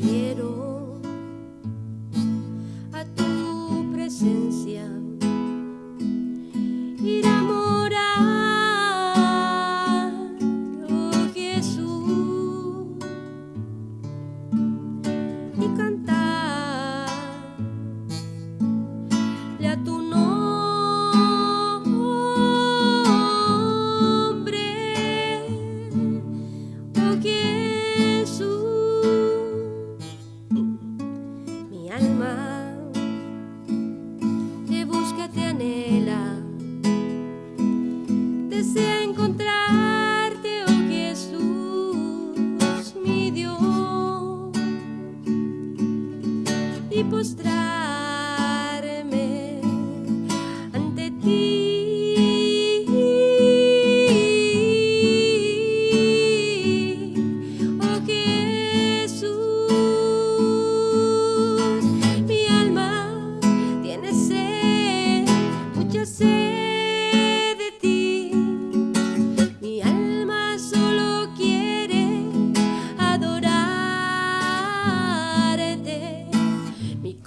quiero a tu presencia ir a morar, oh Jesús, y cantar. my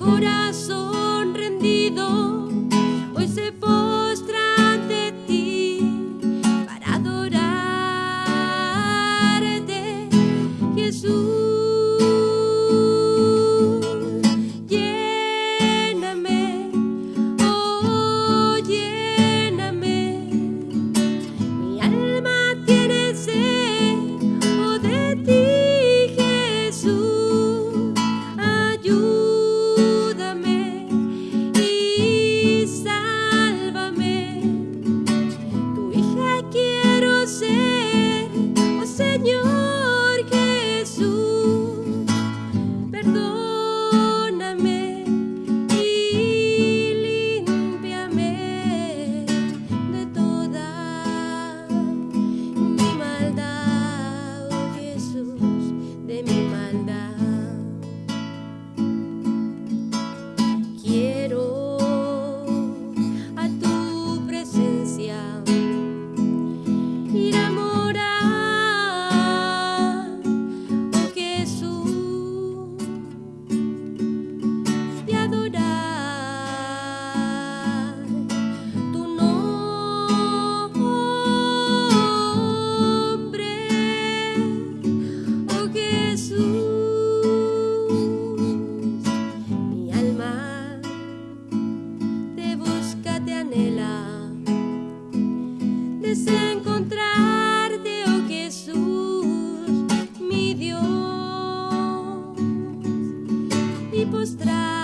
corazón. encontrarte, oh Jesús, mi Dios, y postrar.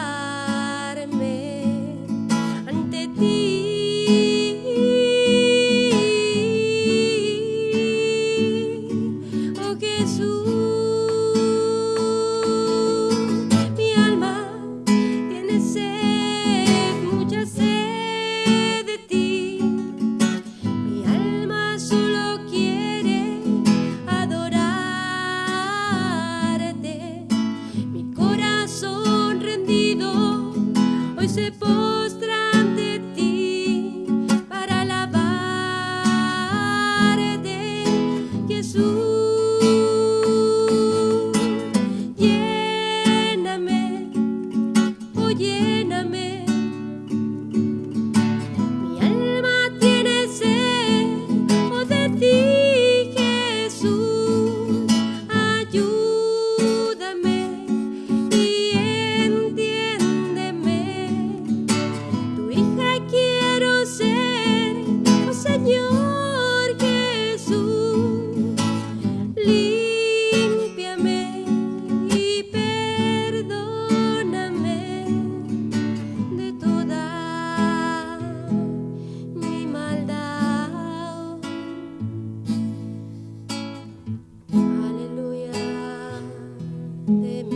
possible. de